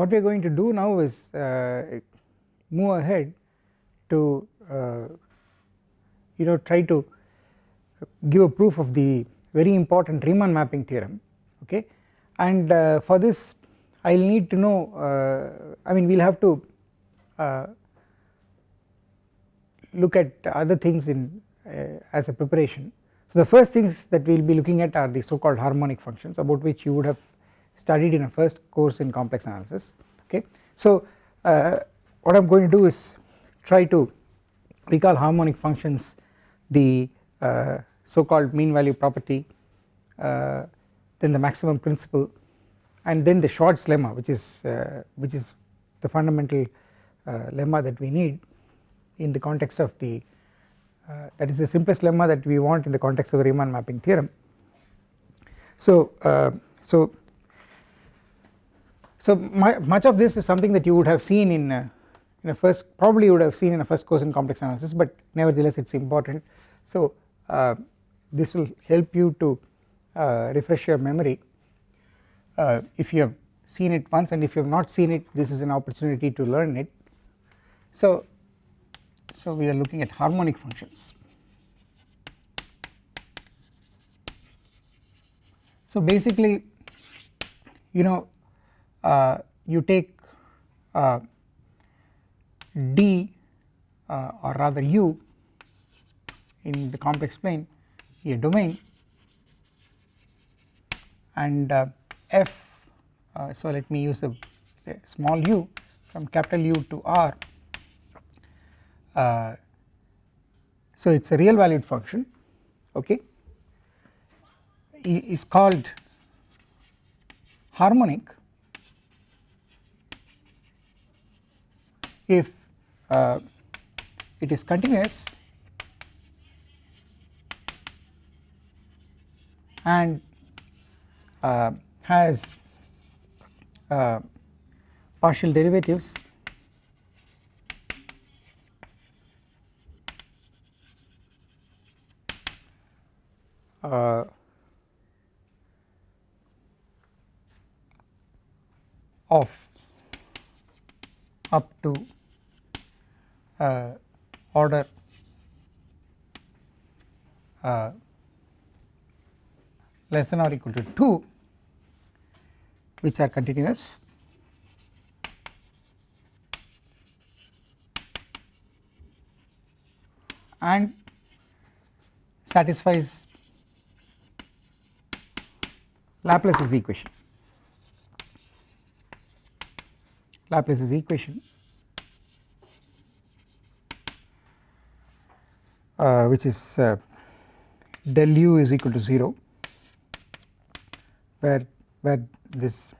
what we are going to do now is uh, move ahead to uh, you know try to give a proof of the very important Riemann mapping theorem okay and uh, for this I will need to know uh, I mean we will have to uh, look at other things in uh, as a preparation. So the first things that we will be looking at are the so called harmonic functions about which you would have studied in a first course in complex analysis okay. So uh, what I am going to do is try to recall harmonic functions the uh, so called mean value property uh, then the maximum principle and then the Schwarz lemma which is uh, which is the fundamental uh, lemma that we need in the context of the uh, that is the simplest lemma that we want in the context of the Riemann mapping theorem. So so so much of this is something that you would have seen in uh, in a first probably you would have seen in a first course in complex analysis but nevertheless it is important. So uh, this will help you to uh, refresh your memory uh, if you have seen it once and if you have not seen it this is an opportunity to learn it. So, so we are looking at harmonic functions. So basically you know you take uh, d uh, or rather u in the complex plane a domain and uh, f uh, so let me use a, a, small u from capital U to R. Uh, so it is a real valued function okay? Is called harmonic if uh, it is continuous and uh, has uh, partial derivatives uh, of up to uh, order uh, less than or equal to 2 which are continuous and satisfies Laplace's equation. Laplace's equation which is uh, del u is equal to 0 where where this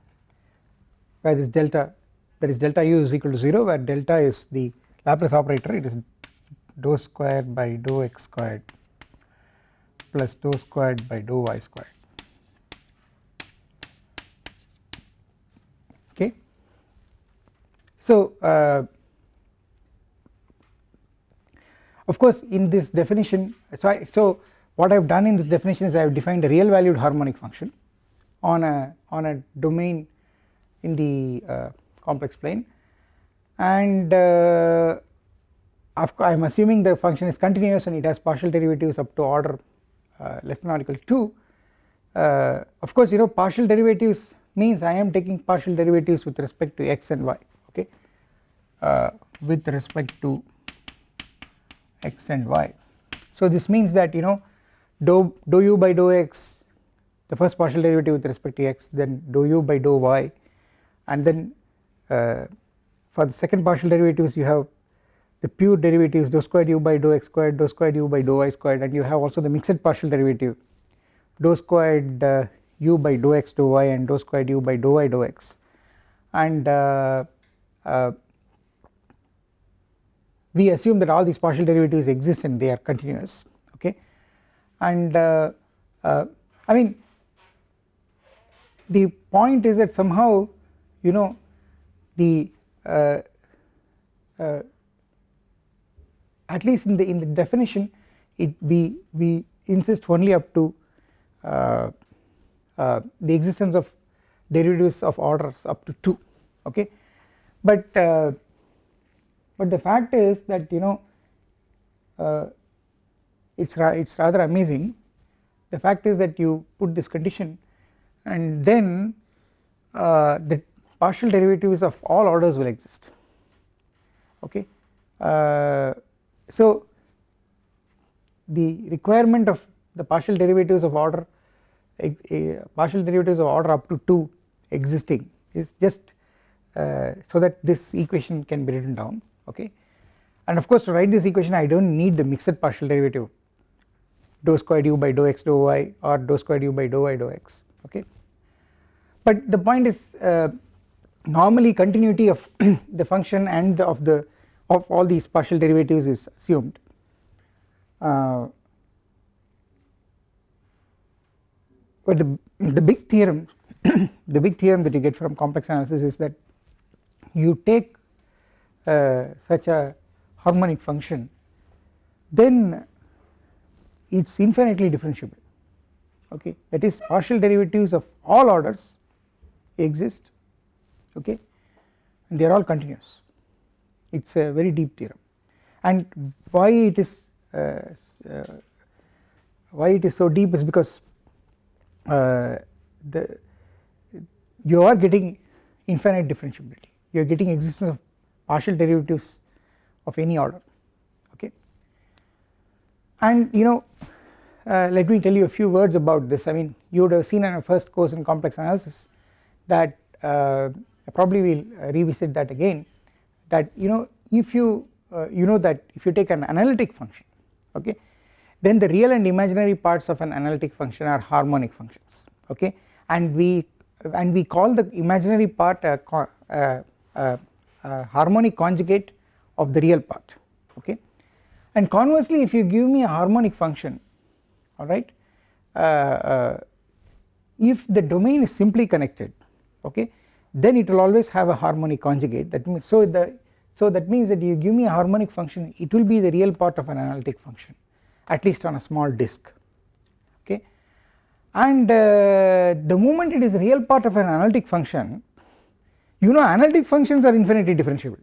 where this delta that is delta u is equal to 0 where delta is the Laplace operator it is dou squared by dou x squared plus dou squared by dou y squared okay. So uh, Of course in this definition so I, so what I have done in this definition is I have defined a real valued harmonic function on a on a domain in the uh, complex plane. And uh, I am assuming the function is continuous and it has partial derivatives up to order uh, less than or equal to 2 uh, of course you know partial derivatives means I am taking partial derivatives with respect to x and y okay? Uh, with respect to x and y. So this means that you know dou, dou u by dou x the first partial derivative with respect to x then dou u by dou y and then uh, for the second partial derivatives you have the pure derivatives dou squared u by dou x squared dou squared u by dou y squared and you have also the mixed partial derivative dou squared uh, u by dou x dou y and dou squared u by dou y dou x and uh, uh we assume that all these partial derivatives exist and they are continuous okay? And uh, uh, I mean the point is that somehow you know the uh, uh at least in the in the definition it we we insist only up to uh, uh, the existence of derivatives of orders up to 2 okay? But but the fact is that you know uh, it's ra it's rather amazing. The fact is that you put this condition and then uh, the partial derivatives of all orders will exist. Okay? Uh, so the requirement of the partial derivatives of order partial derivatives of order up to 2 existing is just uh, so that this equation can be written down okay? And of course to write this equation I do not need the mixed partial derivative. Dou squared u by dou x dou y or dou squared u by dou y dou x. Okay? But the point is uh, normally continuity of the function and of the of all these partial derivatives is assumed. Uh, but the the big theorem the big theorem that you get from complex analysis is that you take such a harmonic function then it is infinitely differentiable. Okay? That is partial derivatives of all orders exist. Okay? And they are all continuous. It is a very deep theorem. And why it is uh, uh, why it is so deep is because uh, the you are getting infinite differentiability. You are getting existence of partial derivatives of any order okay? And you know uh, let me tell you a few words about this. I mean you would have seen in our first course in complex analysis that uh, probably we will revisit that again that you know if you uh, you know that if you take an analytic function okay then the real and imaginary parts of an analytic function are harmonic functions okay? And we and we call the imaginary part a, a, a, a harmonic conjugate of the real part okay? And conversely if you give me a harmonic function alright uh, uh, if the domain is simply connected okay then it will always have a harmonic conjugate. That means so the so that means that you give me a harmonic function it will be the real part of an analytic function at least on a small disk okay? And uh, the moment it is real part of an analytic function you know analytic functions are infinitely differentiable.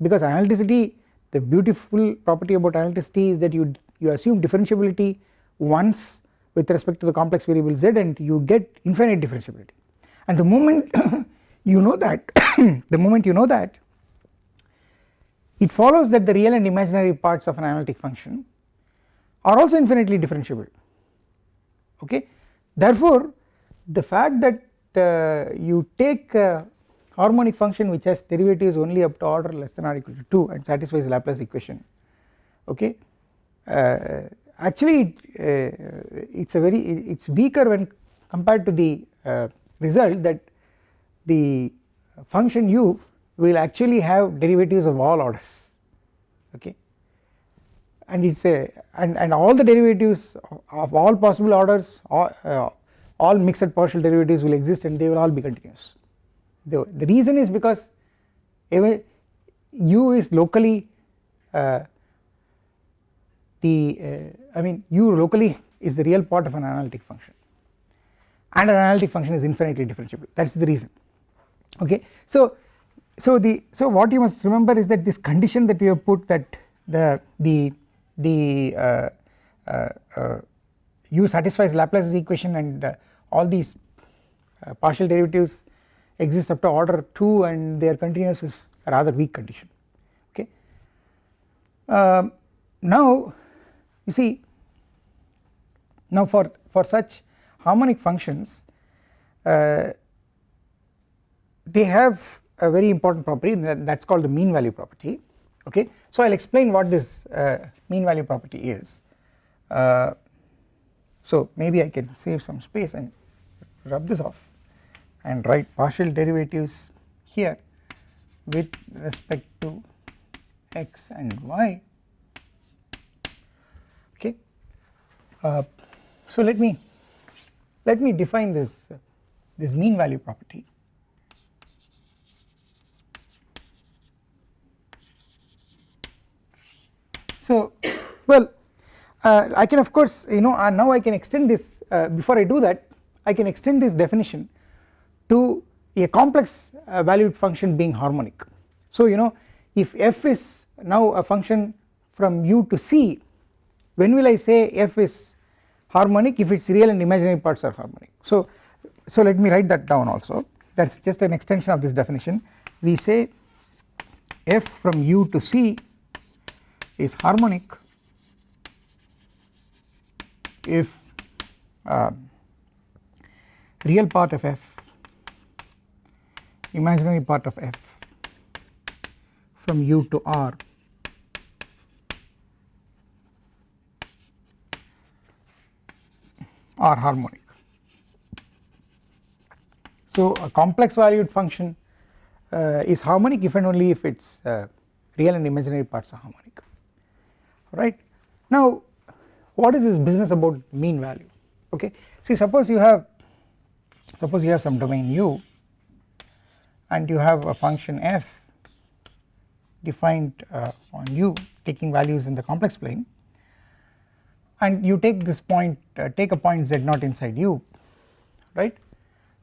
Because analyticity the beautiful property about analyticity is that you you assume differentiability once with respect to the complex variable z and you get infinite differentiability. And the moment you know that the moment you know that it follows that the real and imaginary parts of an analytic function are also infinitely differentiable. Okay? Therefore the fact that uh, you take a harmonic function which has derivatives only up to order less than or equal to 2 and satisfies Laplace equation. Okay? Uh, actually it, uh, it's a very it is weaker when compared to the uh, result that the function u will actually have derivatives of all orders. Okay? And it is a and, and all the derivatives of all possible orders all, uh, all mixed partial derivatives will exist and they will all be continuous the, the reason is because u is locally uh, the uh, I mean u locally is the real part of an analytic function. And an analytic function is infinitely differentiable. That is the reason. Okay? So so the so what you must remember is that this condition that we have put that the the the uh, uh, uh, u satisfies Laplace's equation and uh, all these partial derivatives exist up to order 2 and they are continuous is a rather weak condition. Okay. Um, now you see now for for such harmonic functions uh, they have a very important property that is called the mean value property. Okay. So I will explain what this uh, mean value property is. Uh, so maybe I can save some space and rub this off and write partial derivatives here with respect to x and y. Okay. Uh, so let me let me define this this mean value property. So well uh, I can of course you know uh, now I can extend this uh, before I do that I can extend this definition to a complex uh, valued function being harmonic. So you know if f is now a function from u to c when will I say f is harmonic if its real and imaginary parts are harmonic. So so let me write that down also that is just an extension of this definition we say f from u to c is harmonic if uh, real part of f imaginary part of f from u to r are harmonic. So a complex valued function uh, is harmonic if and only if its uh, real and imaginary parts are harmonic right. Now what is this business about mean value okay see suppose you have suppose you have some domain u and you have a function f defined uh, on u taking values in the complex plane. And you take this point uh, take a point z naught inside u right?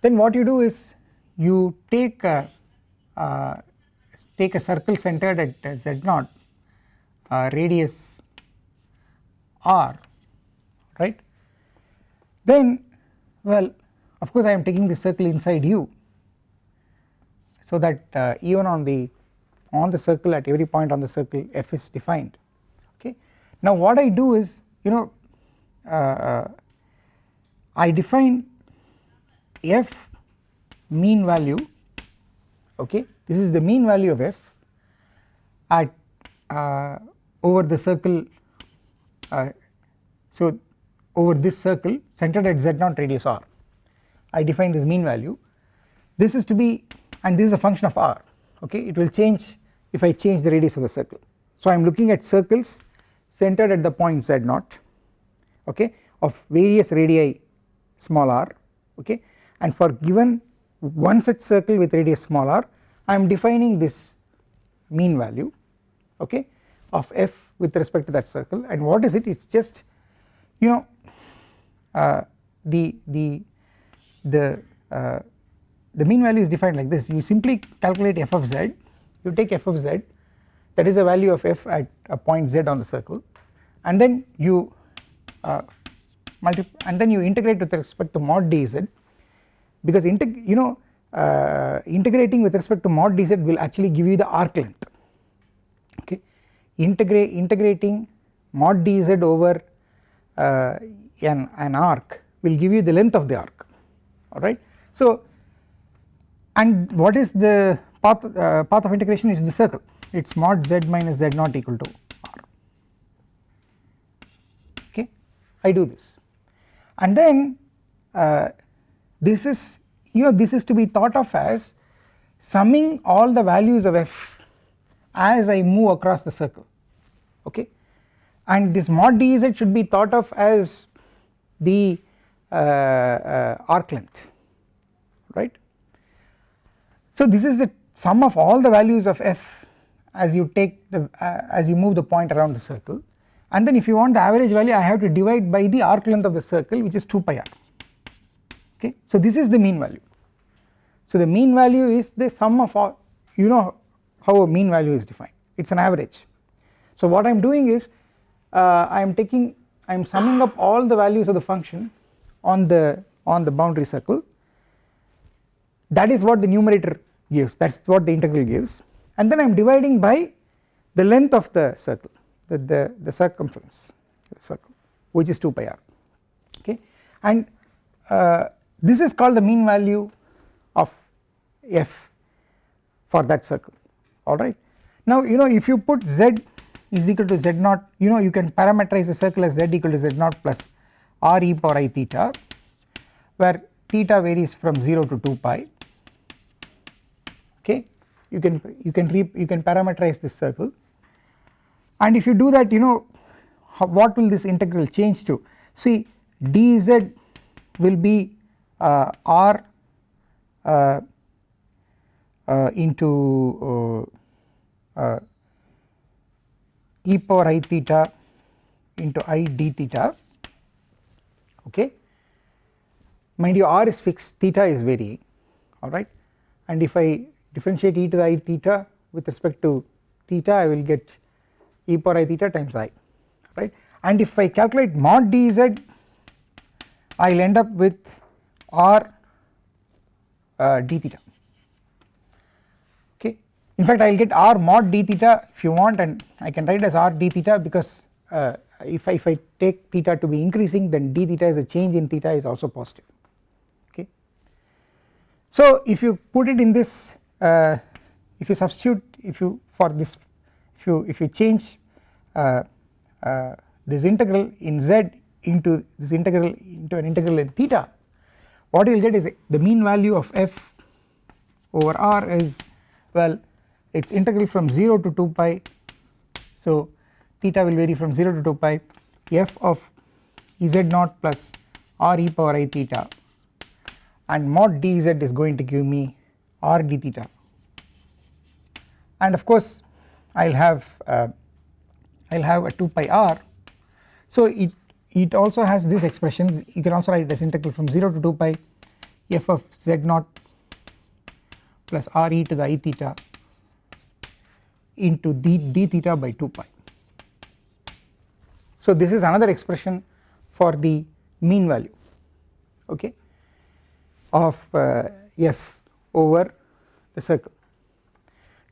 Then what you do is you take a uh, take a circle centered at z naught uh, radius r right? Then well of course I am taking the circle inside u so that uh, even on the on the circle at every point on the circle f is defined okay. Now what I do is you know uh, I define f mean value okay? This is the mean value of f at uh, over the circle uh, so over this circle centered at z0 radius r. I define this mean value. This is to be and this is a function of r okay? It will change if I change the radius of the circle. So I am looking at circles centered at the point z0 okay of various radii small r okay? And for given one such circle with radius small r I am defining this mean value okay of f with respect to that circle. And what is it? It is just you know uh, the the the uh, the mean value is defined like this. You simply calculate f of z. You take f of z. That is the value of f at a point z on the circle. And then you uh, and then you integrate with respect to mod dz because you know uh, integrating with respect to mod dz will actually give you the arc length. Okay? Integrate integrating mod dz over uh, an, an arc will give you the length of the arc. Alright. So and what is the path, uh, path of integration is the circle. It is mod z minus z naught equal to r. Okay? I do this. And then uh, this is you know this is to be thought of as summing all the values of f as I move across the circle. Okay? And this mod dz should be thought of as the uh, uh, arc length. Right. So this is the sum of all the values of f as you take the uh, as you move the point around the circle and then if you want the average value I have to divide by the arc length of the circle which is 2 pi r okay. So this is the mean value. So the mean value is the sum of all you know how a mean value is defined it is an average. So what I am doing is uh, I am taking I am summing up all the values of the function on the on the boundary circle that is what the numerator gives. That is what the integral gives. And then I am dividing by the length of the circle the, the, the circumference the circle which is 2 pi r. Okay? And uh, this is called the mean value of f for that circle. Alright. Now you know if you put z is equal to z naught you know you can parameterize the circle as z equal to z naught plus r e power i theta where theta varies from 0 to 2 pi okay? You can you can re, you can parameterize this circle. And if you do that you know how, what will this integral change to? See dz will be uh, r uh, uh, into e power i theta into i d theta. Okay? Mind you r is fixed theta is varying. Alright and if I differentiate e to the i theta with respect to theta I will get e power i theta times i right? And if I calculate mod dz I will end up with r uh, d theta. Okay? In fact I will get r mod d theta if you want and I can write as r d theta because uh, if I, if I take theta to be increasing then d theta is a change in theta is also positive. Okay. So if you put it in this uh, if you substitute if you for this if you if you change uh, uh, this integral in z into this integral into an integral in theta what you will get is the mean value of f over r is well it is integral from 0 to 2 pi. So theta will vary from 0 to 2 pi. F of z naught plus r e power i theta. And mod dz is going to give me r d theta. And of course I will have uh, I will have a 2 pi r. So it it also has this expression you can also write it as integral from 0 to 2 pi f of z naught plus r e to the i theta into d, d theta by 2 pi. So this is another expression for the mean value okay of uh, f over the circle.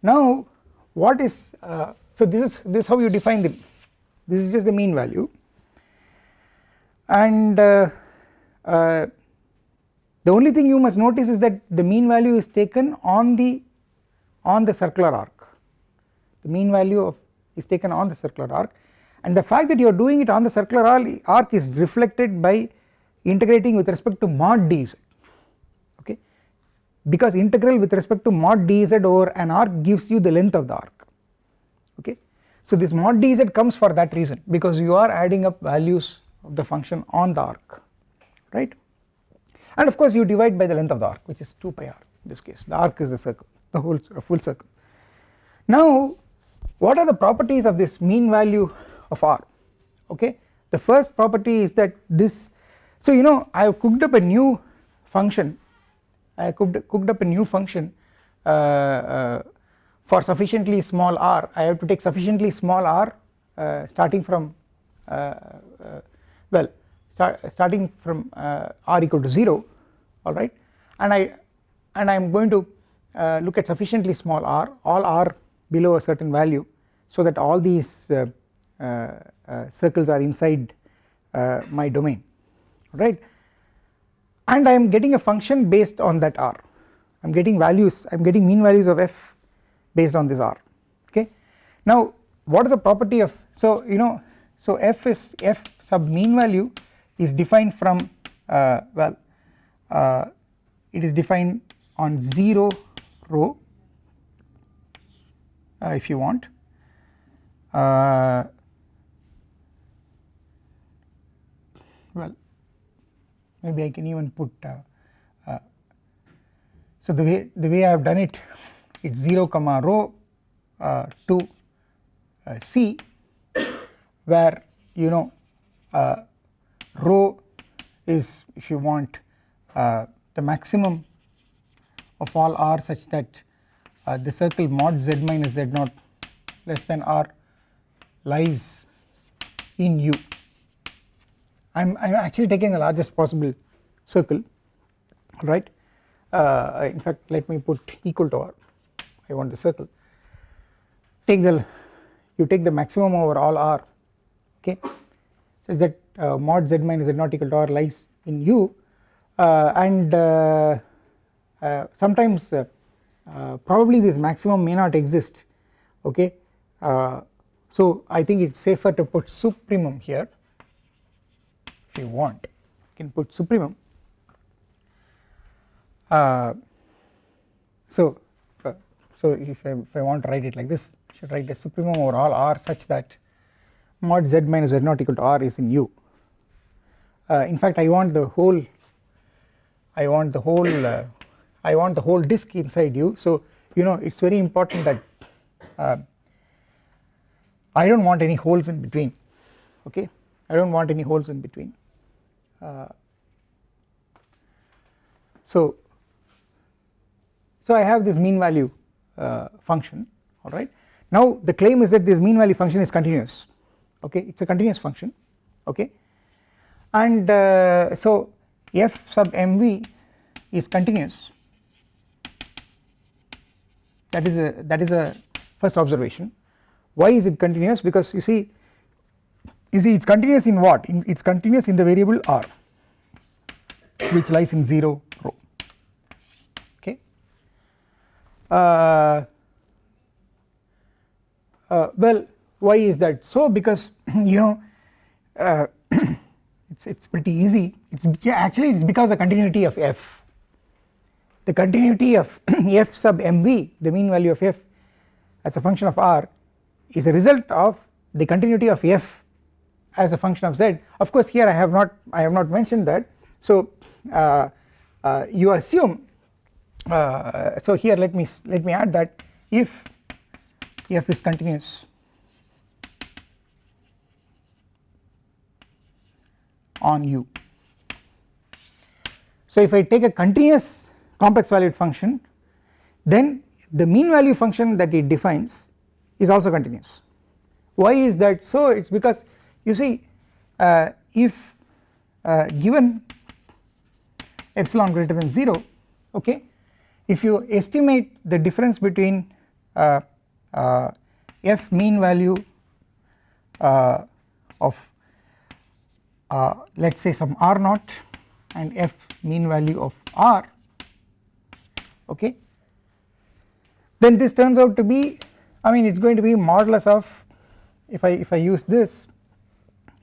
Now what is uh, so this is this is how you define the this is just the mean value. And uh, uh, the only thing you must notice is that the mean value is taken on the on the circular arc. The mean value of is taken on the circular arc. And the fact that you are doing it on the circular arc is reflected by integrating with respect to mod okay because integral with respect to mod dz over an arc gives you the length of the arc. Okay. So this mod dz comes for that reason. Because you are adding up values of the function on the arc. Right? And of course you divide by the length of the arc which is 2 pi r in this case. The arc is a circle the whole a full circle. Now what are the properties of this mean value of R? Okay? The first property is that this so you know I have cooked up a new function I cooked, cooked up a new function uh, uh, for sufficiently small r. I have to take sufficiently small r uh, starting from uh, uh, well start, starting from uh, r equal to 0 alright and I and I am going to look at sufficiently small r all r below a certain value so that all these uh, uh, circles are inside uh, my domain right and I am getting a function based on that R I am getting values I am getting mean values of f based on this R okay. Now what is the property of so you know so f is f sub mean value is defined from uh, well uh, it is defined on 0 rho uh, if you want well maybe I can even put uh, uh, so the way the way I have done it it's 0 comma rho uh, to uh, c where you know uh, rho is if you want uh, the maximum of all r such that the circle mod z minus z naught less than r lies in u I am actually taking the largest possible circle right? Uh, in fact let me put equal to r. I want the circle. Take the you take the maximum over all r okay? Such that uh, mod z minus z naught equal to r lies in u uh, and uh, uh, sometimes uh, probably this maximum may not exist okay? So I think it is safer to put supremum here if you want. You can put supremum. Uh, so uh, so if I, if I want to write it like this I should write the supremum over all r such that mod z minus z naught equal to r is in u. Uh, in fact I want the whole I want the whole uh, I want the whole disk inside u. So you know it is very important that uh, I do not want any holes in between okay? I do not want any holes in between so so I have this mean value uh, function alright now the claim is that this mean value function is continuous okay? It is a continuous function okay? And uh, so f sub mv is continuous. That is a that is a first observation. Why is it continuous? Because you see you see it is continuous in what? It is continuous in the variable r which lies in 0 rho. Okay? Uh, uh, well why is that? So because you know uh, it's it's pretty easy. It's actually it's because the continuity of f. The continuity of f sub mv the mean value of f as a function of r is a result of the continuity of f as a function of z. Of course here I have not I have not mentioned that. So uh, uh, you assume uh, so here let me let me add that if f is continuous on u. So if I take a continuous complex valued function then the mean value function that it defines is also continuous. Why is that? So it is because you see uh, if uh, given epsilon greater than 0 okay if you estimate the difference between uh, uh f mean value uh, of uh, let us say some r naught and f mean value of r okay then this turns out to be I mean it is going to be modulus of if I if I use this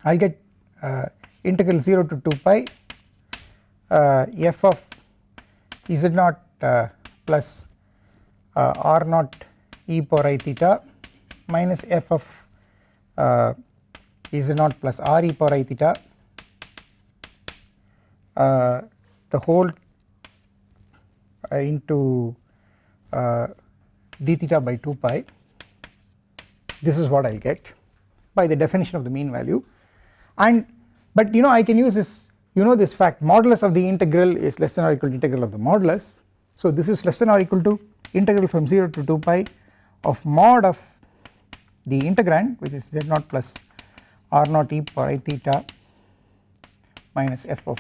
I will get uh, integral 0 to 2 pi uh, f of z naught uh, plus uh, r naught e power i theta minus f of uh, z naught plus r e power i theta. Uh, the whole into d theta by 2 pi. This is what I will get by the definition of the mean value and but you know I can use this you know this fact modulus of the integral is less than or equal to integral of the modulus. So this is less than or equal to integral from 0 to 2 pi of mod of the integrand which is z naught plus r naught e power i theta minus f of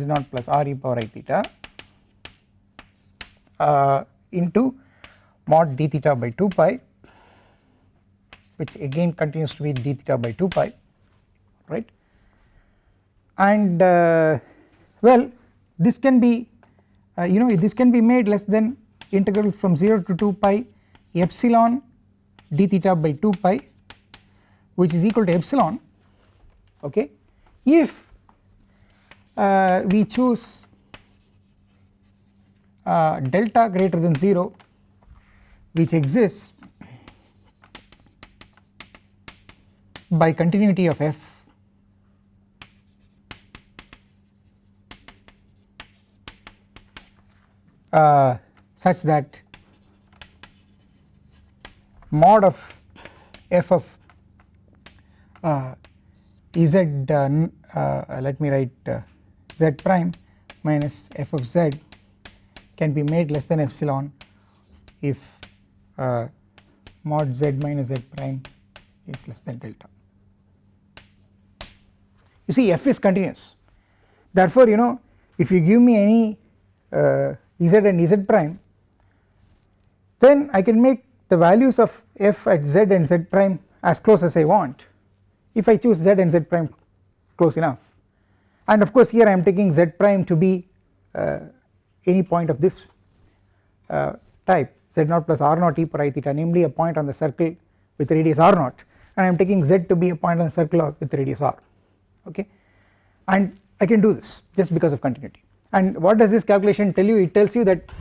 z naught plus r e power i theta uh, into mod d theta by 2 pi which again continues to be d theta by 2 pi right? And uh, well this can be uh, you know this can be made less than integral from 0 to 2 pi epsilon d theta by 2 pi which is equal to epsilon okay? If uh, we choose uh, delta greater than 0 which exists by continuity of f uh, such that mod of f of uh, z uh, uh, let me write uh, z prime minus f of z can be made less than epsilon if mod z minus z prime is less than delta. You see f is continuous. Therefore you know if you give me any uh, z and z prime then I can make the values of f at z and z prime as close as I want if I choose z and z prime close enough. And of course here I am taking z prime to be uh, any point of this uh, type z naught plus r naught e per i theta namely a point on the circle with radius r naught and I am taking z to be a point on the circle with radius r okay? And I can do this just because of continuity and what does this calculation tell you? It tells you that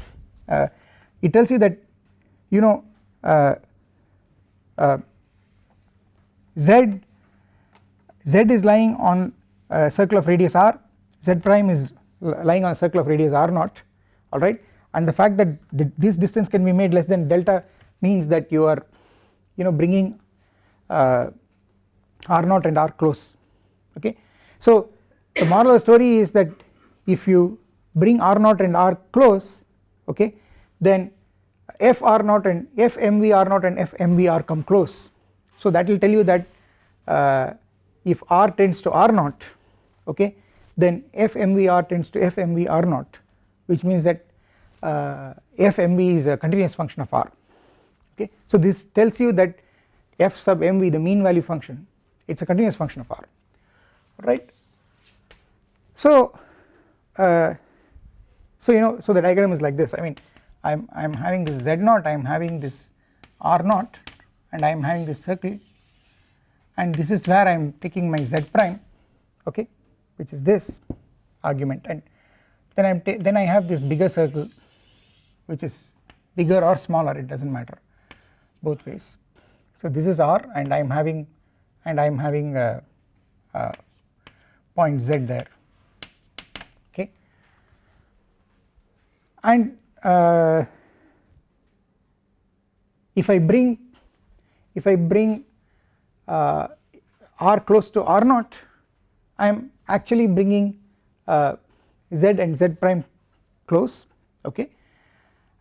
uh, it tells you that you know uh, uh, z z is lying on a circle of radius r. Z prime is lying on a circle of radius r naught. Alright and the fact that the, this distance can be made less than delta means that you are you know bringing uh, r naught and r close. Okay. So the moral of the story is that if you bring r naught and r close okay then f r naught and f mv r naught and f mv r come close. So that will tell you that uh, if r tends to r naught okay then f mv r tends to f mv r naught which means that uh, f mv is a continuous function of r okay. So this tells you that f sub mv the mean value function it is a continuous function of r right. So uh, so you know so the diagram is like this. I mean I am I am having this z naught I am having this r naught and I am having this circle. And this is where I am taking my z prime okay which is this argument. And then I am then I have this bigger circle which is bigger or smaller it does not matter both ways. So this is r and I am having and I am having a, a point z there and uh, if I bring if I bring uh, r close to r naught I am actually bringing uh, z and z prime close okay?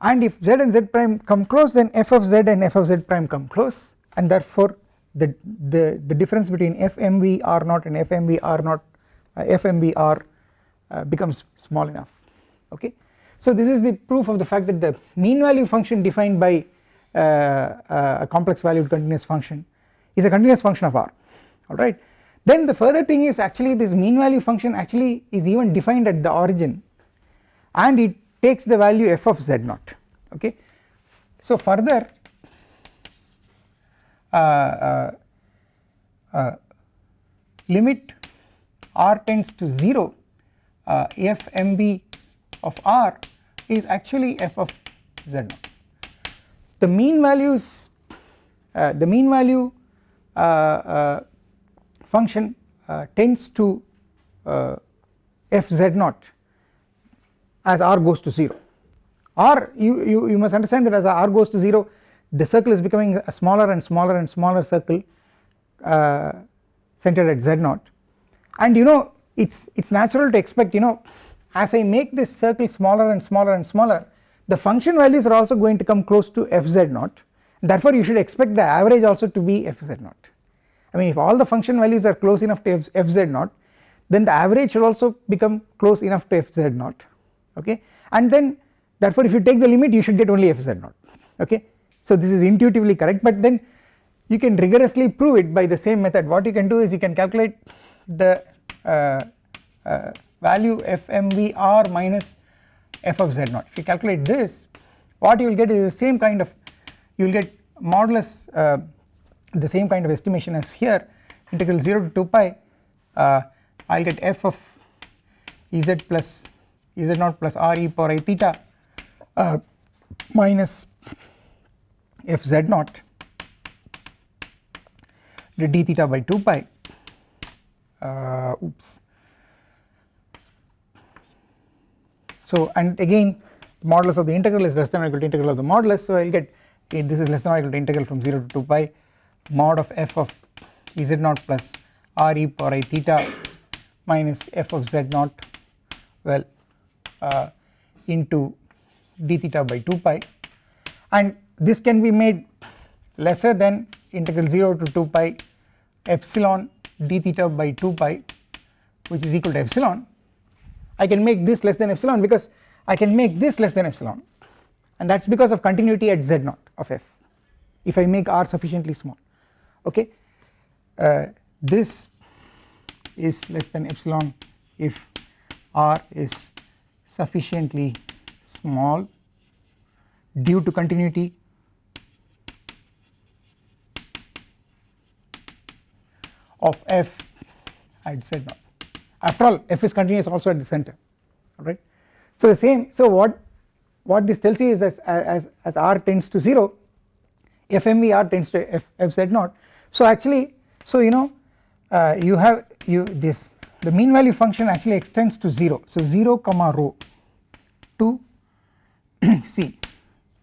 And if z and z prime come close then f of z and f of z prime come close and therefore the the, the difference between fmv r naught and fmv r naught uh, fmv r uh, becomes small enough okay so this is the proof of the fact that the mean value function defined by uh, uh, a complex valued continuous function is a continuous function of r alright then the further thing is actually this mean value function actually is even defined at the origin and it takes the value f of z naught okay. So further uh, uh, uh, limit r tends to 0 uh, f mv of r is actually f of z naught. The mean values uh, the mean value uh, function tends to f z naught as r goes to 0 or you, you, you must understand that as r goes to 0 the circle is becoming a smaller and smaller and smaller circle uh, centered at z0 and you know it's it's natural to expect you know as I make this circle smaller and smaller and smaller the function values are also going to come close to fz0 therefore you should expect the average also to be fz0 I mean if all the function values are close enough to fz0 then the average should also become close enough to fz0 okay? And then therefore if you take the limit you should get only fz0 okay? So this is intuitively correct but then you can rigorously prove it by the same method. What you can do is you can calculate the uh, uh, value fmvr minus f of z0 if you calculate this what you will get is the same kind of you will get modulus uh, the same kind of estimation as here integral 0 to 2 pi. Uh, I will get f of ez plus z0 plus r e power i theta uh, minus f z0 d theta by 2 pi. Uh, oops so and again modulus of the integral is less than or equal to integral of the modulus. So I will get this is less than or equal to integral from 0 to 2 pi mod of f of z0 plus r e power i theta minus f of z0 well uh, into d theta by 2 pi. And this can be made lesser than integral 0 to 2 pi epsilon d theta by 2 pi which is equal to epsilon I can make this less than epsilon because I can make this less than epsilon. And that is because of continuity at z0 of f if I make r sufficiently small. Okay? Uh, this is less than epsilon if r is sufficiently small due to continuity of f at z naught after all f is continuous also at the center alright. So the same so what what this tells you is that as, as r tends to 0 fmv r tends to f z naught. So actually so you know uh, you have you this the mean value function actually extends to 0 so 0 comma rho to c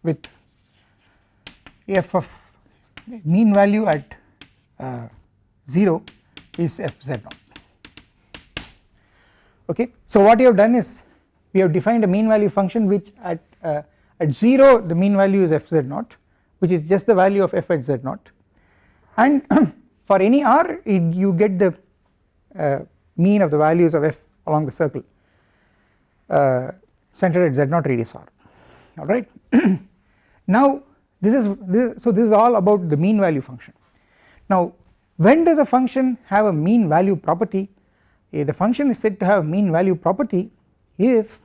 with f of mean value at uh, 0 is f z naught okay. So what you have done is we have defined a mean value function which at uh, at 0 the mean value is fz0 which is just the value of f at z0 and for any r it, you get the uh, mean of the values of f along the circle uh, centered at z0 radius r alright. now this is this so this is all about the mean value function. Now when does a function have a mean value property the function is said to have mean value property if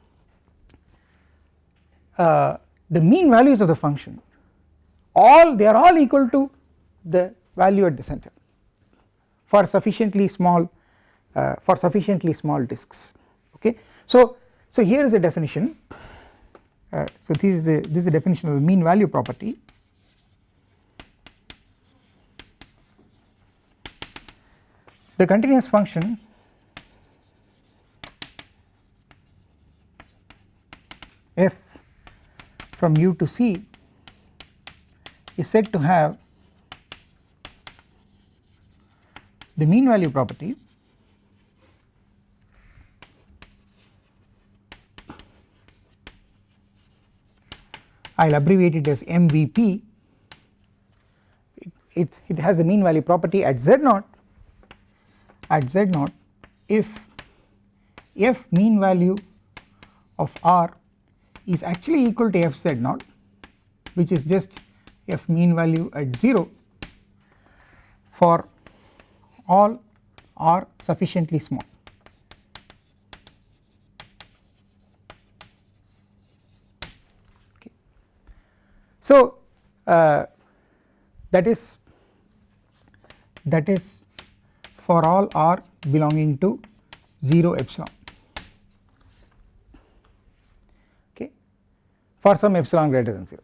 uh, the mean values of the function all they are all equal to the value at the center for sufficiently small uh, for sufficiently small disks. Okay. So, so here is a definition. Uh, so this is the this is the definition of the mean value property. The continuous function f from u to c is said to have the mean value property I will abbreviate it as MVP it, it, it has the mean value property at z naught at z naught if f mean value of r is actually equal to f z naught which is just f mean value at 0 for all r sufficiently small Okay. So uh, that is that is for all r belonging to 0 epsilon for some epsilon greater than 0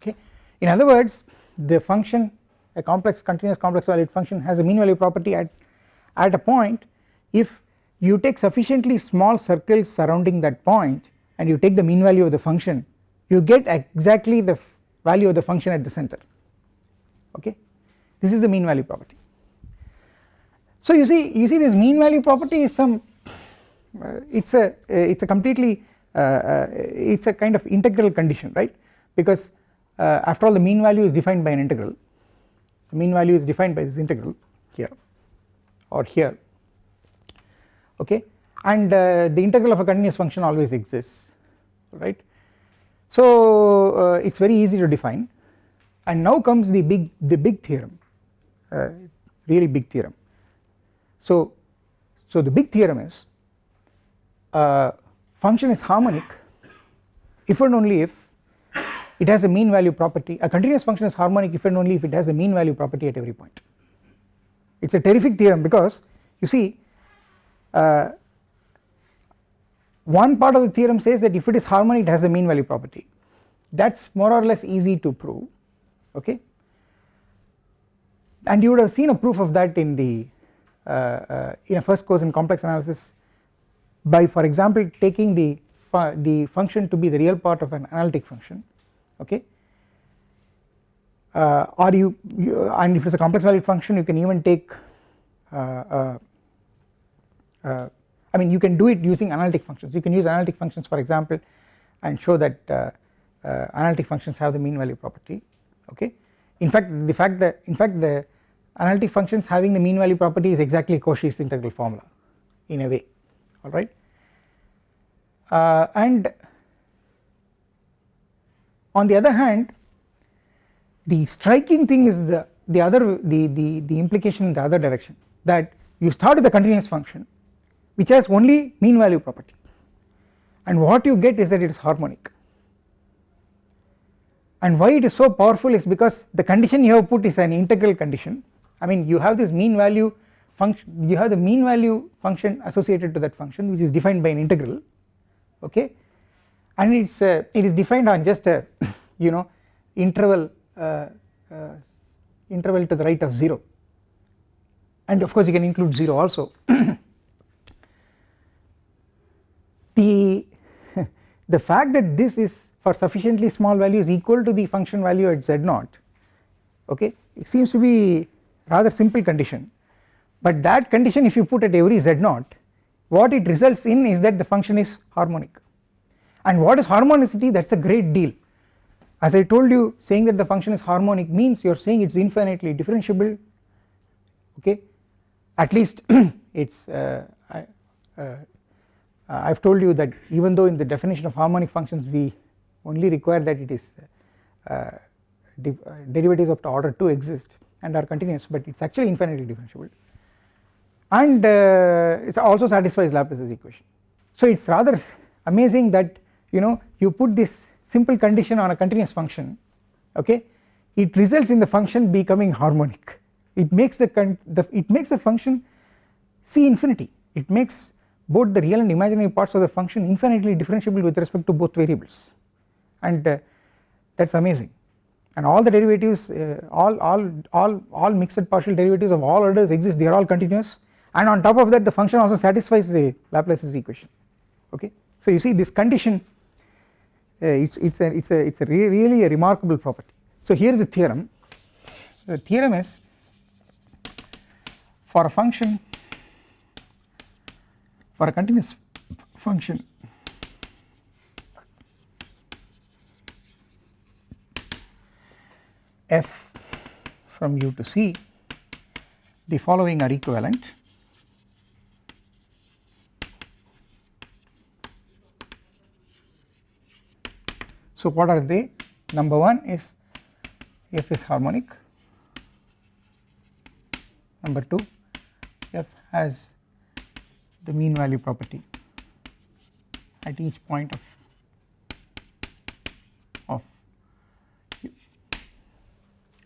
okay. In other words the function a complex continuous complex valued function has a mean value property at at a point. If you take sufficiently small circles surrounding that point and you take the mean value of the function you get exactly the value of the function at the center. Okay. This is the mean value property. So you see you see this mean value property is some uh, it is a uh, it is a completely uh, it is a kind of integral condition right? Because after all the mean value is defined by an integral. The mean value is defined by this integral here or here. Okay? And uh, the integral of a continuous function always exists right. So uh, it is very easy to define. And now comes the big the big theorem uh, really big theorem. So, so the big theorem is uh, function is harmonic if and only if it has a mean value property. A continuous function is harmonic if and only if it has a mean value property at every point. It is a terrific theorem because you see uh, one part of the theorem says that if it is harmonic it has a mean value property. That is more or less easy to prove okay? And you would have seen a proof of that in the uh, uh, in a first course in complex analysis by for example taking the fu the function to be the real part of an analytic function okay uh, or you, you, and if it is a complex valued function you can even take uh, uh, uh, I mean you can do it using analytic functions. You can use analytic functions for example and show that uh, uh, analytic functions have the mean value property okay. In fact the fact that in fact the analytic functions having the mean value property is exactly Cauchy's integral formula in a way alright uh, and on the other hand the striking thing is the the other the the the implication in the other direction that you start with a continuous function which has only mean value property. And what you get is that it is harmonic. And why it is so powerful is because the condition you have put is an integral condition. I mean you have this mean value function you have the mean value function associated to that function which is defined by an integral okay? And it's uh, it is defined on just a you know interval uh, uh, interval to the right of 0 and of course you can include 0 also. The the fact that this is for sufficiently small values equal to the function value at z0 okay it seems to be rather simple condition but that condition if you put at every z0 what it results in is that the function is harmonic. And what is harmonicity? That is a great deal. As I told you saying that the function is harmonic means you are saying it is infinitely differentiable. Okay? At least it is uh, I, uh, have told you that even though in the definition of harmonic functions we only require that it is uh, uh derivatives of the order 2 exist and are continuous but it is actually infinitely differentiable and uh, it also satisfies Laplace's equation. So it is rather amazing that you know you put this simple condition on a continuous function okay? It results in the function becoming harmonic. It makes the, the it makes the function c infinity. It makes both the real and imaginary parts of the function infinitely differentiable with respect to both variables. And uh, that is amazing. And all the derivatives uh, all all all all mixed partial derivatives of all orders exist. They are all continuous and on top of that the function also satisfies the Laplace's equation. Okay? So you see this condition uh, it's it's a it's a it's a re really a remarkable property. So here is a theorem. The theorem is for a function for a continuous function f from u to c the following are equivalent So what are they? Number one is f is harmonic. Number two, f has the mean value property at each point of of.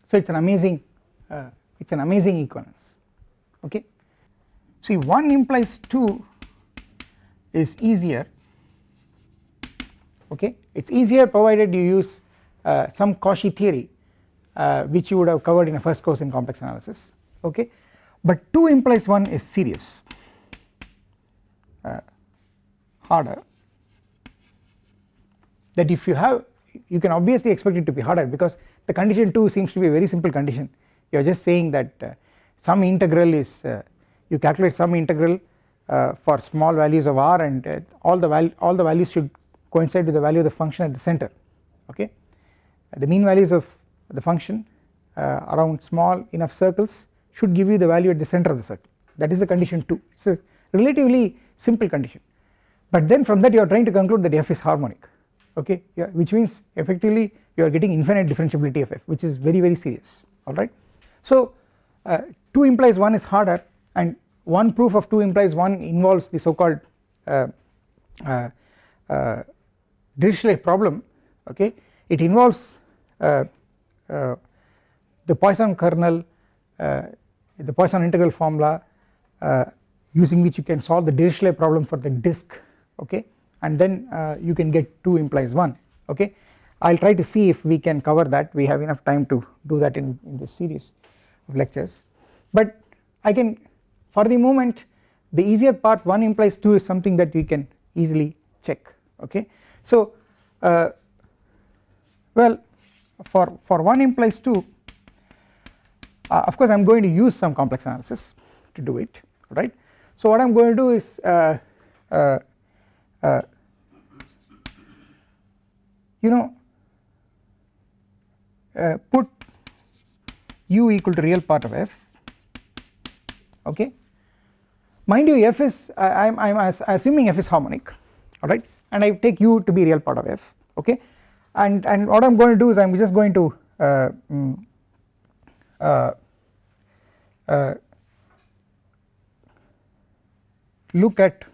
So it's an amazing uh, it's an amazing equivalence. Okay. See, one implies two is easier okay? It is easier provided you use uh, some Cauchy theory uh, which you would have covered in a first course in complex analysis. Okay? But 2 implies 1 is serious. Uh, harder. That if you have you can obviously expect it to be harder because the condition 2 seems to be a very simple condition. You are just saying that uh, some integral is uh, you calculate some integral uh, for small values of r and all the all the values should coincide with the value of the function at the center okay? The mean values of the function uh, around small enough circles should give you the value at the center of the circle. That is the condition 2 it is a relatively simple condition. But then from that you are trying to conclude that f is harmonic okay? Yeah, which means effectively you are getting infinite differentiability of f which is very very serious alright. So uh, 2 implies 1 is harder and one proof of 2 implies 1 involves the so called uh, uh, uh Dirichlet problem okay it involves uh, uh, the Poisson kernel uh, the Poisson integral formula uh, using which you can solve the Dirichlet problem for the disk okay and then uh, you can get 2 implies 1 okay. I will try to see if we can cover that. We have enough time to do that in, in this series of lectures. But I can for the moment the easier part 1 implies 2 is something that we can easily check okay so uh, well for, for 1 implies 2 uh, of course I am going to use some complex analysis to do it right. So what I am going to do is uh, uh, uh you know uh, put u equal to real part of f okay mind you f is I am assuming f is harmonic alright and I take u to be real part of f okay? And and what I am going to do is I am just going to uh, mm, uh, uh, look at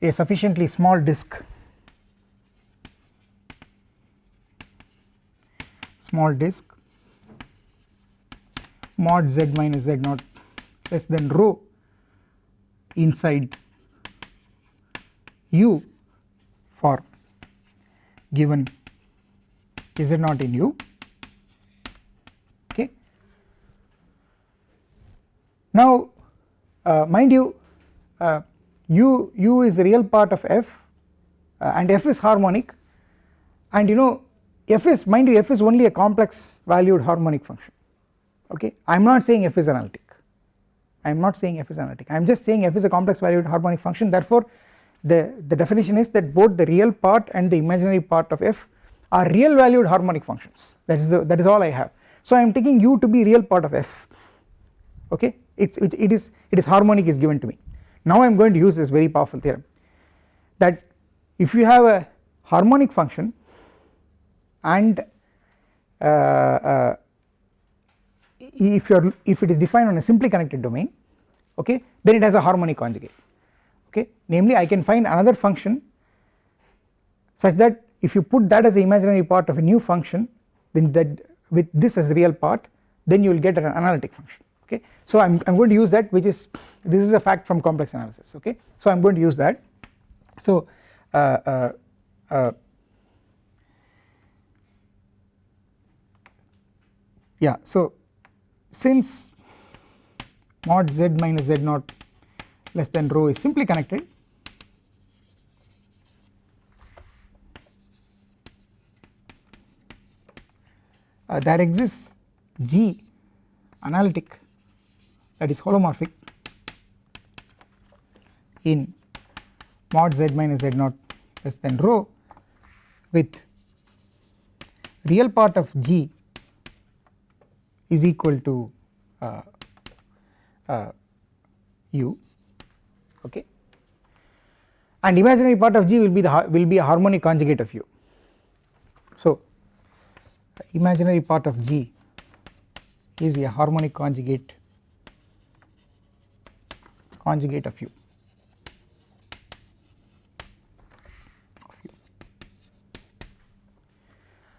a sufficiently small disk. Small disk. Mod z minus z naught less than rho inside u for given z naught in u okay. Now uh, mind you uh, u u is the real part of f uh, and f is harmonic. And you know f is mind you f is only a complex valued harmonic function. Okay. I am not saying f is analytic. I am not saying f is analytic. I am just saying f is a complex valued harmonic function. Therefore the, the definition is that both the real part and the imaginary part of f are real valued harmonic functions. That is the, that is all I have. So I am taking u to be real part of f. Okay? It's, it's it is it is harmonic is given to me. Now I am going to use this very powerful theorem that if you have a harmonic function and uh, uh, if you are if it is defined on a simply connected domain okay then it has a harmonic conjugate okay? Namely I can find another function such that if you put that as the imaginary part of a new function then that with this as real part then you will get an analytic function. Okay? So I'm, I'm going to use that which is this is a fact from complex analysis. Okay? So I'm going to use that. So uh, uh, uh, yeah. So since mod z minus z naught less than rho is simply connected. Uh, there exists G analytic that is holomorphic in mod z minus z naught less than rho with real part of G is equal to uh, uh, u okay and imaginary part of G will be the will be a harmonic conjugate of u. So imaginary part of G is a harmonic conjugate conjugate of u.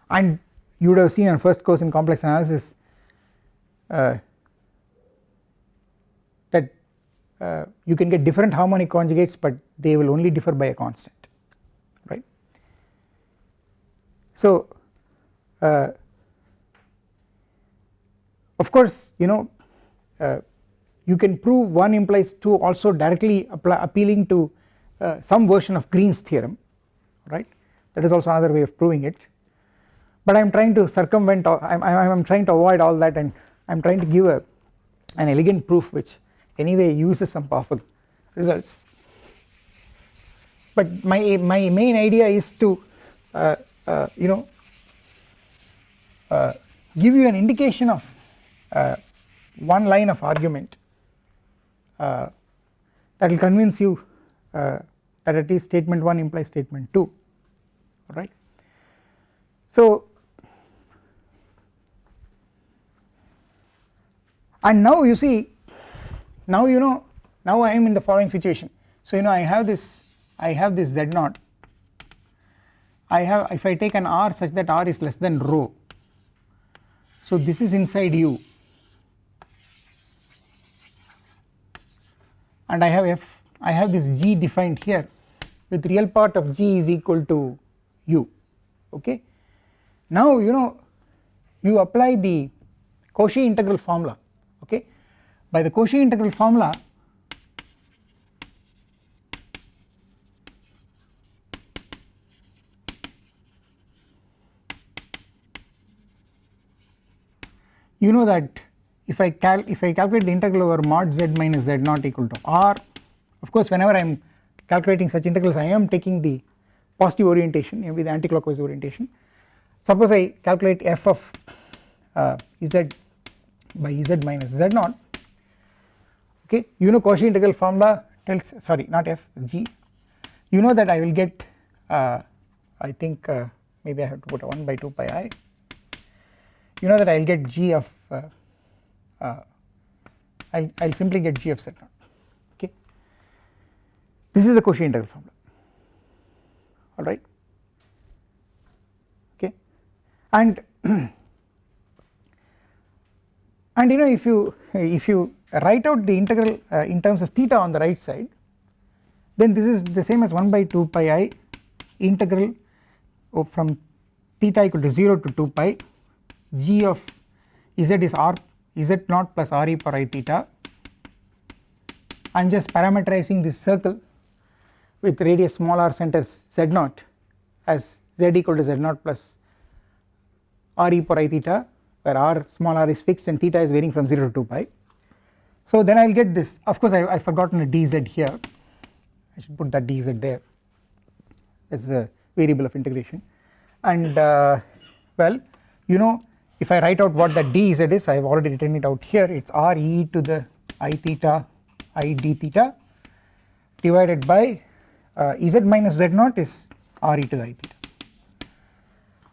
And you would have seen in first course in complex analysis uh, that uh, you can get different harmonic conjugates but they will only differ by a constant right. So uh, of course you know uh, you can prove 1 implies 2 also directly appealing to uh, some version of Green's theorem right that is also another way of proving it but I am trying to circumvent I am trying to avoid all that and I am trying to give a an elegant proof which anyway uses some powerful results but my my main idea is to uh, uh, you know uh, give you an indication of uh, one line of argument uh, that will convince you uh, that at least statement 1 implies statement 2 right. So and now you see now you know now I am in the following situation. So you know I have this I have this z naught. I have if I take an r such that r is less than rho. So this is inside u. And I have f I have this g defined here with real part of g is equal to u. Okay? Now you know you apply the Cauchy integral formula. Okay by the Cauchy integral formula you know that if I cal if I calculate the integral over mod z minus z naught equal to r of course whenever I am calculating such integrals I am taking the positive orientation maybe the anticlockwise orientation. Suppose I calculate f of uh, z by z minus z naught okay? You know Cauchy integral formula tells sorry not f g. You know that I will get uh, I think uh, maybe I have to put a 1 by 2 pi i. You know that I will get g of uh, uh, I will simply get g of z naught okay? This is the Cauchy integral formula. Alright okay? And and you know if you if you write out the integral uh, in terms of theta on the right side. Then this is the same as 1 by 2 pi i integral from theta equal to 0 to 2 pi. G of z is r z naught plus r e per i theta. I am just parameterizing this circle with radius small r center z naught as z equal to z naught plus r e power i theta where r small r is fixed and theta is varying from 0 to 2 pi. So then I will get this. Of course I have forgotten a dz here. I should put that dz there. As a variable of integration. And uh, well you know if I write out what that dz is I have already written it out here. It is r e to the i theta i d theta divided by uh, z minus z naught is r e to the i theta.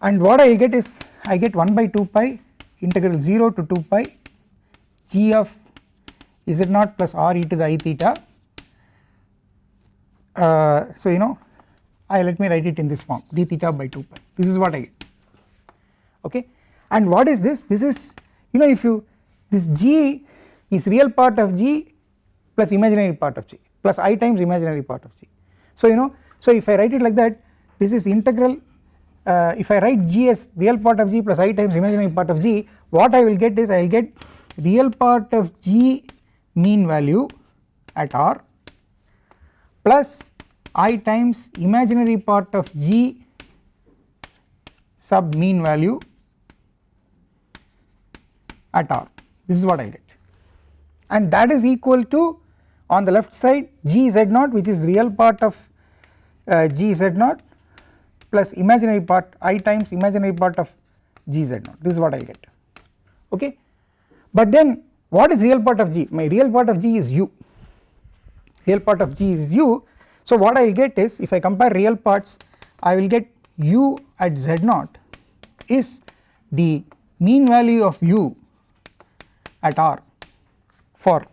And what I will get is I get 1 by 2 pi integral 0 to 2 pi g of z naught plus r e to the i theta? Uh, so you know I let me write it in this form d theta by 2 pi. This is what I get. Okay? And what is this? This is you know if you this g is real part of g plus imaginary part of g plus i times imaginary part of g. So you know so if I write it like that this is integral uh, if I write g as real part of g plus i times imaginary part of g what I will get is I will get real part of g mean value at r plus i times imaginary part of g sub mean value at r. This is what I get. And that is equal to on the left side g z naught which is real part of uh, g z naught plus imaginary part i times imaginary part of g z naught. This is what I get. Okay. But then what is real part of g? My real part of g is u. Real part of g is u. So what I will get is if I compare real parts I will get u at z naught is the mean value of u at r for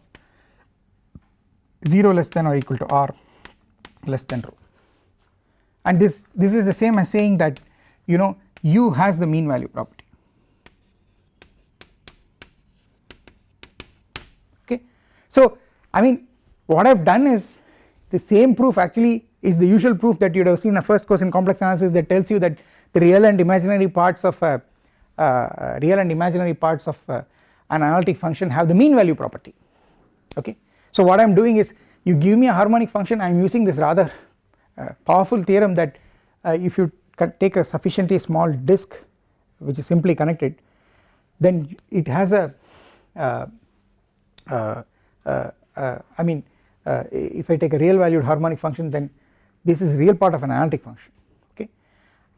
0 less than or equal to r less than rho. And this this is the same as saying that you know u has the mean value property okay so I mean what I have done is the same proof actually is the usual proof that you would have seen a first course in complex analysis that tells you that the real and imaginary parts of a uh, real and imaginary parts of uh, an analytic function have the mean value property okay. So what I am doing is you give me a harmonic function I am using this rather uh, powerful theorem that uh, if you take a sufficiently small disk which is simply connected then it has a I mean if I take a real valued harmonic function then this is real part of an analytic function okay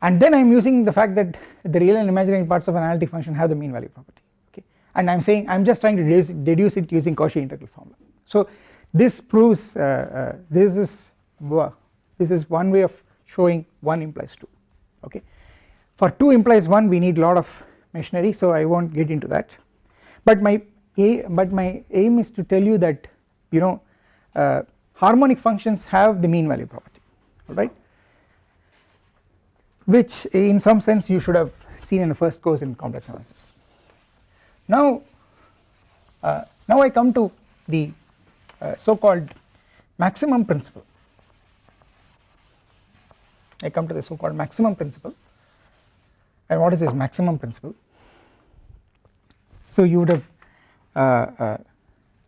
and then I am using the fact that the real and imaginary parts of an analytic function have the mean value property okay and I am saying I am just trying to deduce, deduce it using Cauchy integral formula. So this proves uh, uh, this is this is one way of showing 1 implies 2 okay. For 2 implies 1 we need lot of machinery so I not get into that but my a but my aim is to tell you that you know uh, harmonic functions have the mean value property alright which in some sense you should have seen in the first course in complex analysis. Now, uh, now I come to the uh, so called maximum principle. I come to the so called maximum principle and what is this maximum principle? So you would have Uh, uh,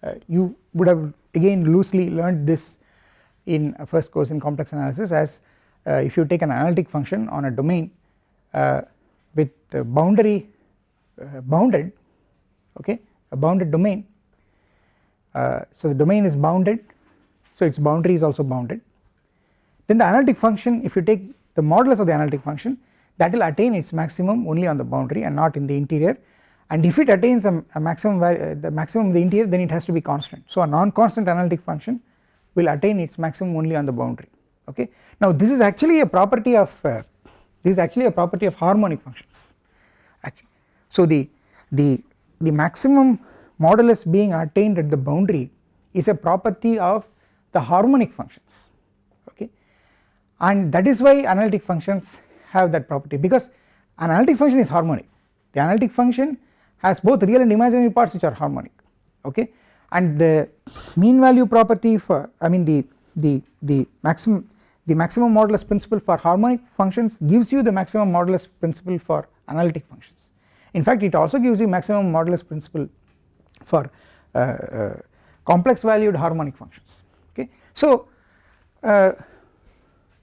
uh, you would have again loosely learned this in a first course in complex analysis as uh, if you take an analytic function on a domain with the boundary bounded okay a bounded domain uh, so the domain is bounded so its boundary is also bounded. Then the analytic function if you take the modulus of the analytic function that will attain its maximum only on the boundary and not in the interior and if it attains a, a maximum value uh, the maximum of the interior then it has to be constant. So a non-constant analytic function will attain its maximum only on the boundary. Okay? Now this is actually a property of uh, this is actually a property of harmonic functions. Actually so the the the maximum modulus being attained at the boundary is a property of the harmonic functions. Okay? And that is why analytic functions have that property because an analytic function is harmonic. The analytic function has both real and imaginary parts which are harmonic okay and the mean value property for I mean the the the maximum the maximum modulus principle for harmonic functions gives you the maximum modulus principle for analytic functions in fact it also gives you maximum modulus principle for uh, uh, complex valued harmonic functions okay. So uh,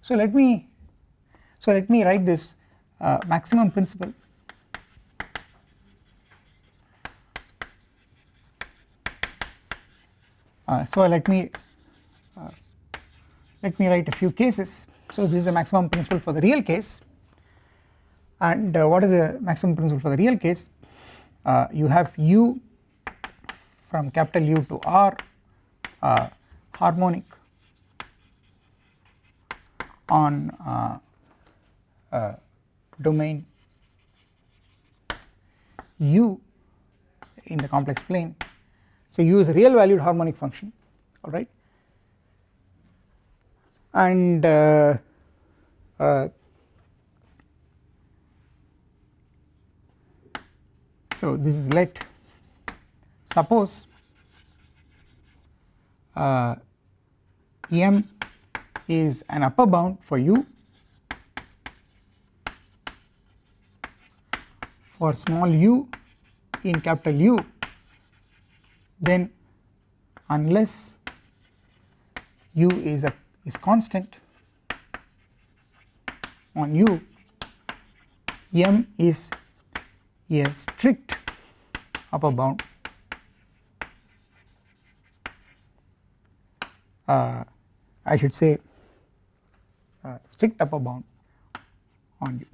so let me so let me write this uh, maximum principle so let me uh, let me write a few cases. So this is a maximum principle for the real case. And uh, what is the maximum principle for the real case? Uh, you have u from capital U to R uh, harmonic on uh, uh, domain U in the complex plane. So U is a real valued harmonic function alright and uh, uh, so this is let. Suppose uh, M is an upper bound for u for small u in capital U then unless u is a is constant on u m is a strict upper bound uh, I should say uh, strict upper bound on u.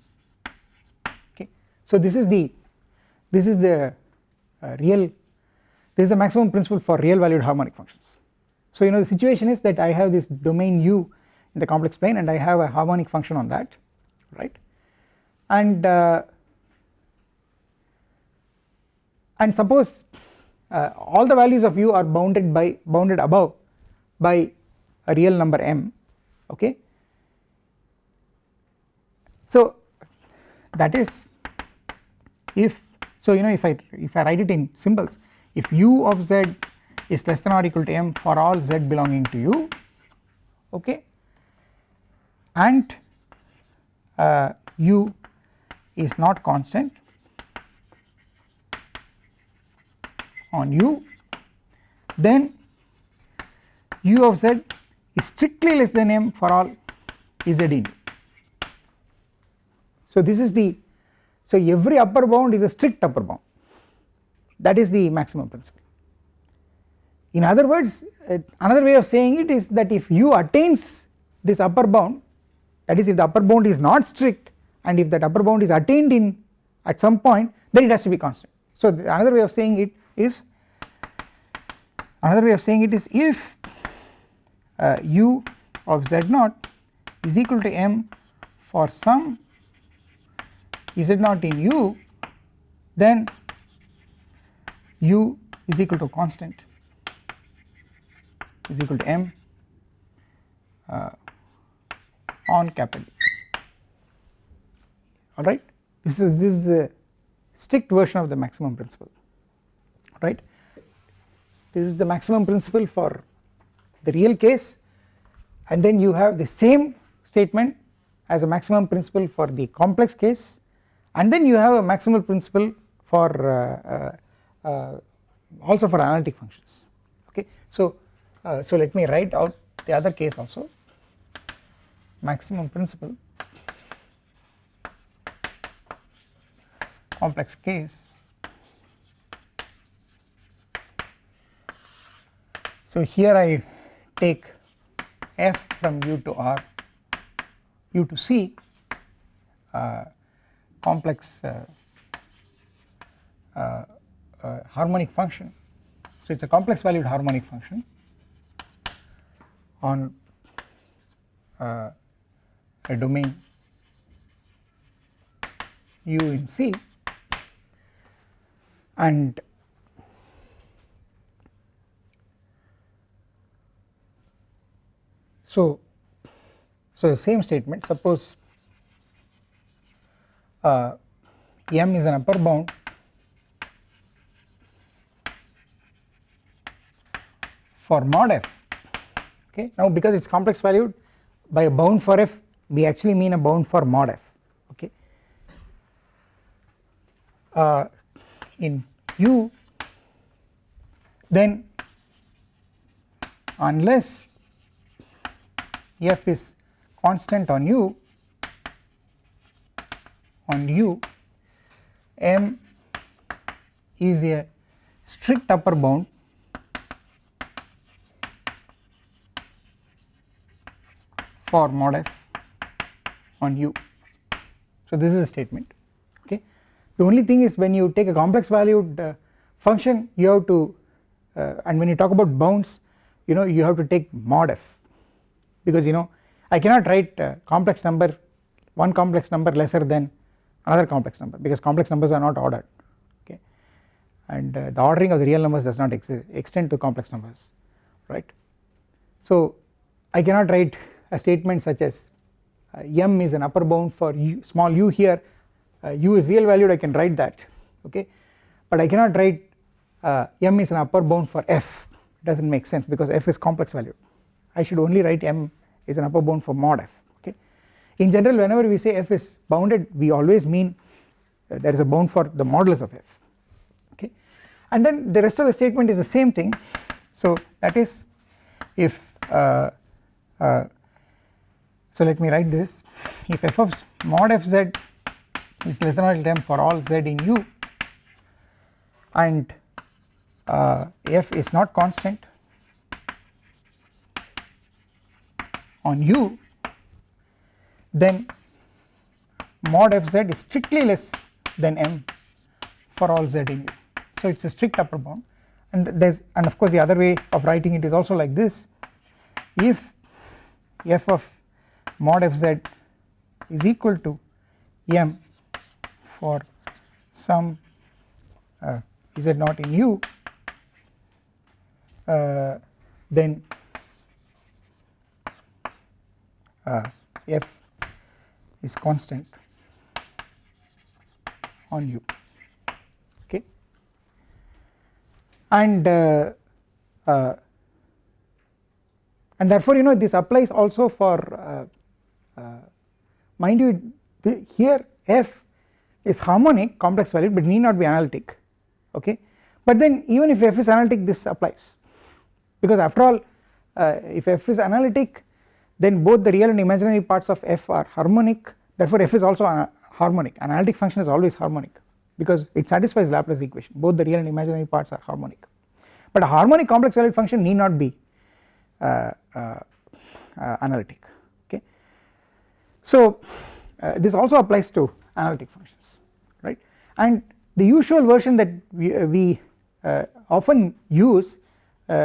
Okay. So this is the this is the uh, real this is the maximum principle for real valued harmonic functions. So you know the situation is that I have this domain u in the complex plane and I have a harmonic function on that right? And uh, and suppose uh, all the values of u are bounded by bounded above by a real number m okay? So that is if so you know if I if I write it in symbols if u of z is less than or equal to m for all z belonging to u okay and uh, u is not constant on u then u of z is strictly less than m for all z in. So this is the so every upper bound is a strict upper bound that is the maximum principle. In other words uh, another way of saying it is that if u attains this upper bound that is if the upper bound is not strict and if that upper bound is attained in at some point then it has to be constant. So another way of saying it is another way of saying it is if uh, u of z naught is equal to m for some z naught in u then u is equal to constant is equal to m uh, on capital. Alright this is this is the strict version of the maximum principle. Right? This is the maximum principle for the real case and then you have the same statement as a maximum principle for the complex case and then you have a maximal principle for uh, uh, also for analytic functions. Okay? So uh, so let me write out the other case also. Maximum principle. Complex case. So here I take f from u to r u to c uh, complex uh, uh, uh, harmonic function. So it is a complex valued harmonic function on uh, a domain u in C and So, so the same statement suppose uh, M is an upper bound for mod f. Okay? Now because it is complex valued by a bound for f we actually mean a bound for mod f. Okay? Uh, in u then unless f is constant on u on u m is a strict upper bound for mod f on u. So this is a statement okay. The only thing is when you take a complex valued uh, function you have to uh, and when you talk about bounds you know you have to take mod f because you know I cannot write complex number one complex number lesser than another complex number because complex numbers are not ordered okay and uh, the ordering of the real numbers does not ex extend to complex numbers right. So I cannot write a statement such as uh, m is an upper bound for u, small u here. Uh, u is real valued I can write that okay? But I cannot write uh, m is an upper bound for f. It does not make sense because f is complex valued I should only write m is an upper bound for mod f okay. In general whenever we say f is bounded we always mean uh, there is a bound for the modulus of f okay? And then the rest of the statement is the same thing. So that is if uh, uh, so let me write this. If f of mod f z is less than or equal to m for all z in u and uh, f is not constant on u then mod fz is strictly less than m for all z in u. So it is a strict upper bound. And there is and of course the other way of writing it is also like this. If f of mod fz is equal to m for some uh, z naught in u uh, then uh, f is constant on u okay? And uh, uh, and therefore you know this applies also for uh, mind you the, here f is harmonic complex valued but need not be analytic okay? But then even if f is analytic this applies. Because after all uh, if f is analytic then both the real and imaginary parts of f are harmonic. Therefore f is also harmonic. Analytic function is always harmonic because it satisfies Laplace equation. Both the real and imaginary parts are harmonic. But a harmonic complex valued function need not be uh, uh, uh, analytic. So uh, this also applies to analytic functions right? And the usual version that we, uh, we uh, often use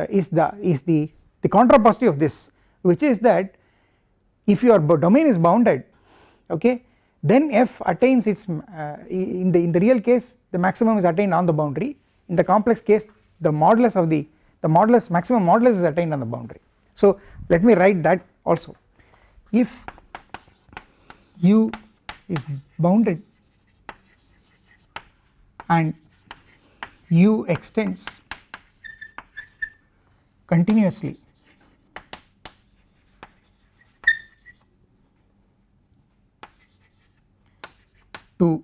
is the is the the contrapositive of this which is that if your domain is bounded okay then f attains its uh, in the in the real case the maximum is attained on the boundary. In the complex case the modulus of the the modulus maximum modulus is attained on the boundary. So let me write that also. If u is bounded and u extends continuously. To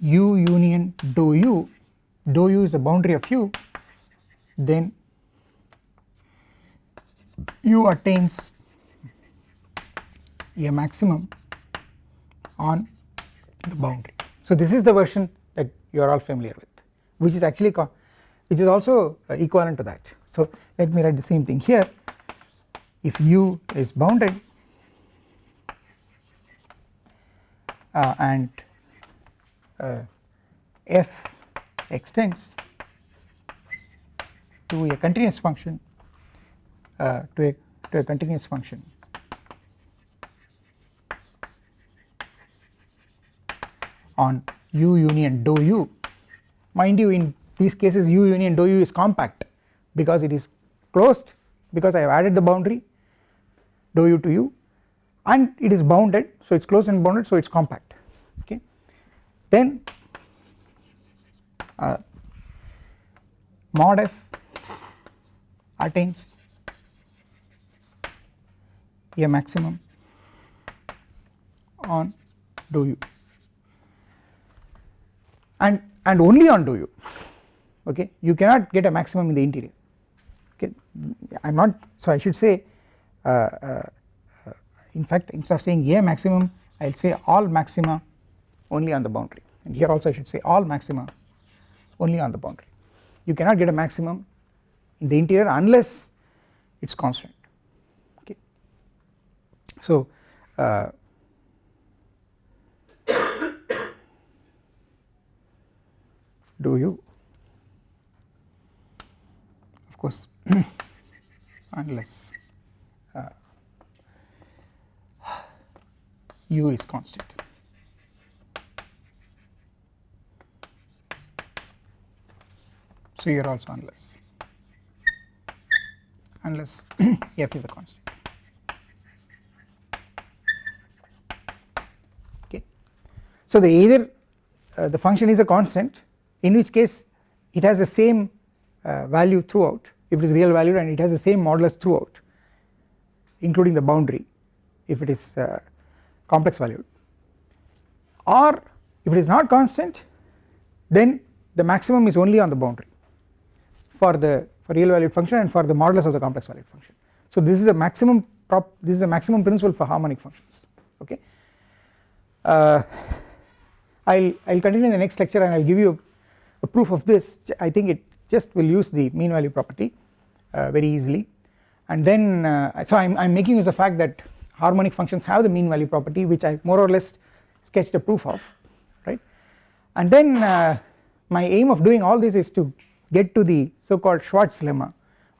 u union dou u dou u is the boundary of u then u attains a maximum on the boundary. So this is the version that you are all familiar with which is actually which is also uh, equivalent to that. So let me write the same thing here if u is bounded uh, and uh, f extends to a continuous function uh, to a to a continuous function on u union dou u mind you in these cases u union dou u is compact because it is closed because I have added the boundary dou u to u and it is bounded so it is closed and bounded so it is compact okay. Then uh, mod f attains a maximum on dou u and and only on dou u okay? You cannot get a maximum in the interior. Okay? I am not so I should say uh, uh, in fact instead of saying a maximum I will say all maxima only on the boundary. And here also I should say all maxima only on the boundary. You cannot get a maximum in the interior unless it is constant. Okay. So uh, do you of course unless uh, u is constant. So here also unless unless f is a constant okay. So the either uh, the function is a constant in which case it has the same uh, value throughout if it is real valued and it has the same modulus throughout including the boundary if it is uh, complex valued or if it is not constant then the maximum is only on the boundary for the for real valued function and for the modulus of the complex valued function. So this is a maximum prop this is a maximum principle for harmonic functions okay. Uh, I'll I'll continue in the next lecture and I'll give you a, proof of this I think it just will use the mean value property uh, very easily. And then uh, so I'm, I'm making use of the fact that harmonic functions have the mean value property which I more or less sketched a proof of right? And then uh, my aim of doing all this is to get to the so called Schwarz lemma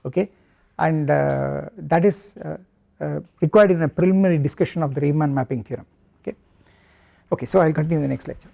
okay? And uh, that is uh, uh, required in a preliminary discussion of the Riemann mapping theorem okay? Okay so I will continue in the next lecture